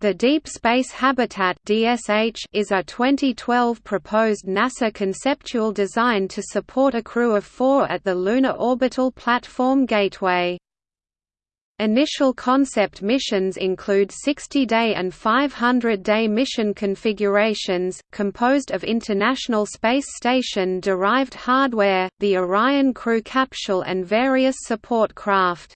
The Deep Space Habitat (DSH) is a 2012 proposed NASA conceptual design to support a crew of 4 at the Lunar Orbital Platform Gateway. Initial concept missions include 60-day and 500-day mission configurations, composed of International Space Station-derived hardware, the Orion crew capsule and various support craft.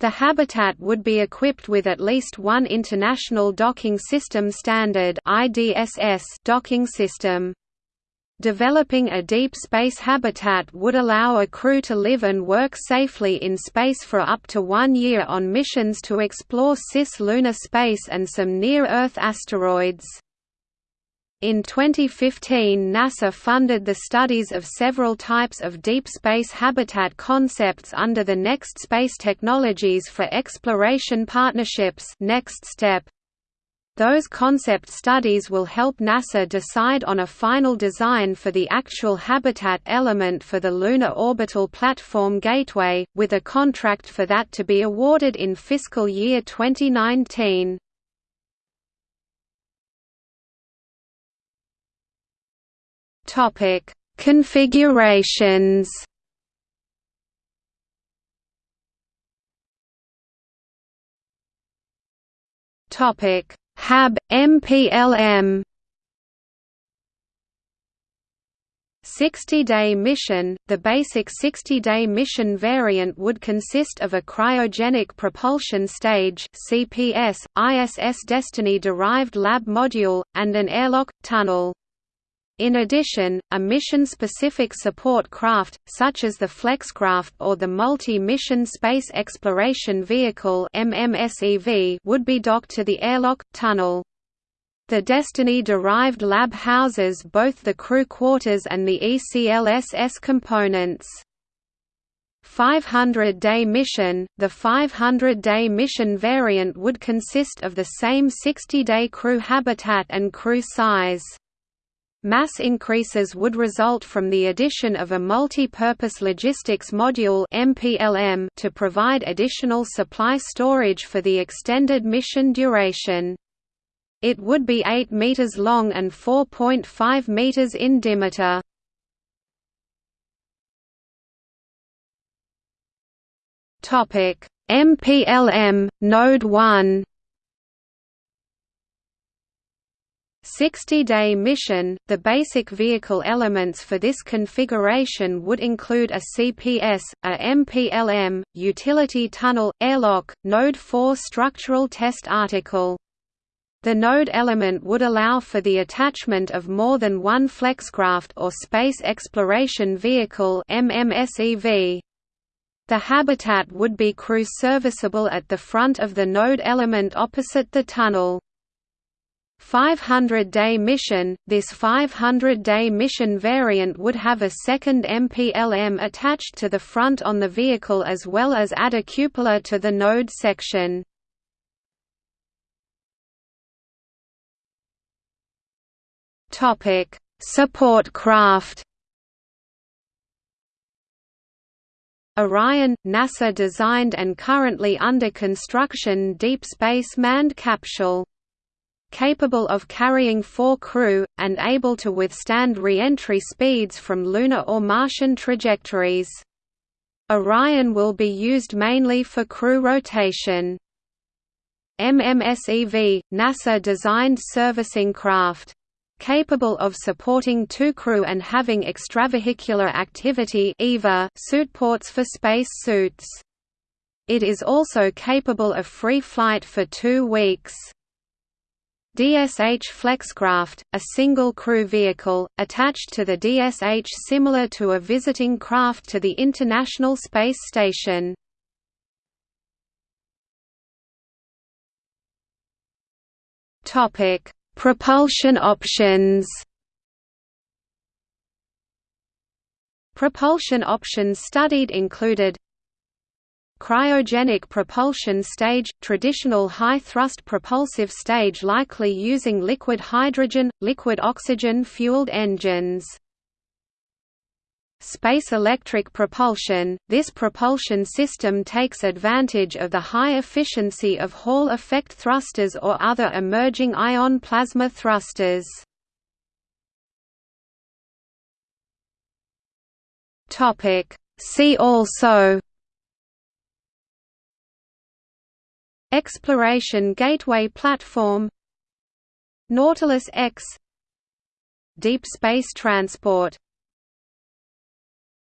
The habitat would be equipped with at least one International Docking System Standard docking system. Developing a deep space habitat would allow a crew to live and work safely in space for up to one year on missions to explore cis-lunar space and some near-Earth asteroids. In 2015 NASA funded the studies of several types of deep space habitat concepts under the Next Space Technologies for Exploration Partnerships Next Step. Those concept studies will help NASA decide on a final design for the actual habitat element for the Lunar Orbital Platform Gateway, with a contract for that to be awarded in fiscal year 2019. Topic: Configurations. Topic: HAB MPLM 60-day mission – The basic 60-day mission variant would consist of a cryogenic propulsion stage CPS, ISS Destiny-derived lab module, and an airlock, tunnel. In addition, a mission-specific support craft, such as the Flexcraft or the Multi-Mission Space Exploration Vehicle would be docked to the airlock, tunnel. The Destiny-derived lab houses both the crew quarters and the ECLSS components. 500-day mission – The 500-day mission variant would consist of the same 60-day crew habitat and crew size. Mass increases would result from the addition of a multi-purpose logistics module MPLM to provide additional supply storage for the extended mission duration. It would be 8 meters long and 4.5 meters in diameter. Topic: MPLM Node 1 60-day mission, the basic vehicle elements for this configuration would include a CPS, a MPLM, utility tunnel, airlock, Node 4 structural test article. The node element would allow for the attachment of more than one Flexcraft or Space Exploration Vehicle MMSEV. The habitat would be crew serviceable at the front of the node element opposite the tunnel. 500-day mission – This 500-day mission variant would have a second MPLM attached to the front on the vehicle as well as add a cupola to the node section. Support craft Orion – NASA designed and currently under construction deep space manned capsule capable of carrying four crew, and able to withstand re-entry speeds from lunar or Martian trajectories. Orion will be used mainly for crew rotation. MMSEV – NASA-designed servicing craft. Capable of supporting two crew and having extravehicular activity EVA suitports for space suits. It is also capable of free flight for two weeks. DSH Flexcraft, a single crew vehicle, attached to the DSH similar to a visiting craft to the International Space Station. Propulsion options Propulsion options studied included Cryogenic propulsion stage – traditional high-thrust propulsive stage likely using liquid hydrogen, liquid oxygen fueled engines. Space electric propulsion – This propulsion system takes advantage of the high efficiency of Hall effect thrusters or other emerging ion plasma thrusters. See also Exploration Gateway Platform Nautilus X Deep space transport